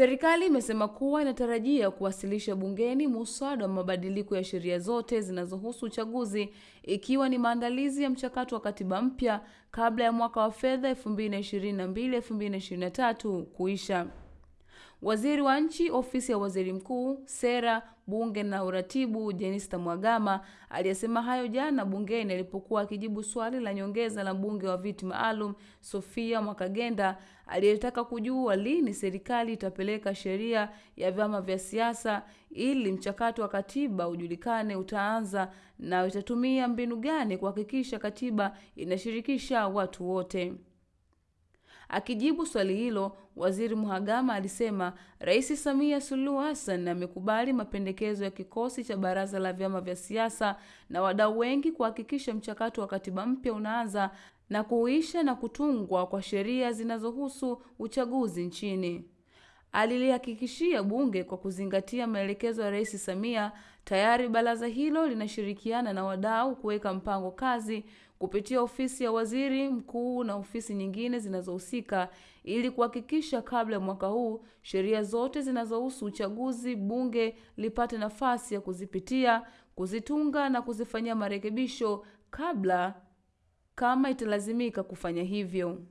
Serikali imesema kuwa inatarajia kuwasilisha bungeni muswada wa mabadiliko ya sheria zote zinazohusu uchaguzi ikiwa ni maandalizi ya mchakato wa katiba mpya kabla ya mwaka wa fedha 2022-2023 kuisha. Waziri wa Nchi, Ofisi ya Waziri Mkuu, Sera, Bunge na Uratibu, Jenista Mhagama aliyesema hayo jana bungeni alipokuwa akijibu swali la nyongeza la mbunge wa viti maalum Sofia Mwakagenda aliyetaka kujua lini serikali itapeleka sheria ya vyama vya siasa ili mchakato wa katiba ujulikane utaanza na itatumia mbinu gani kuhakikisha katiba inashirikisha watu wote. Akijibu swali hilo, Waziri Mhagama alisema Rais Samia Suluhu Hassan amekubali mapendekezo ya kikosi cha baraza la vyama vya siasa na wadau wengi kuhakikisha mchakato wa katiba mpya unaanza na kuisha na kutungwa kwa sheria zinazohusu uchaguzi nchini. Alilihakikishia bunge kwa kuzingatia maelekezo ya Rais Samia, tayari baraza hilo linashirikiana na wadau kuweka mpango kazi kupitia ofisi ya waziri mkuu na ofisi nyingine zinazohusika ili kuhakikisha kabla ya mwaka huu sheria zote zinazohusu uchaguzi bunge lipate nafasi ya kuzipitia, kuzitunga na kuzifanyia marekebisho kabla kama italazimika kufanya hivyo.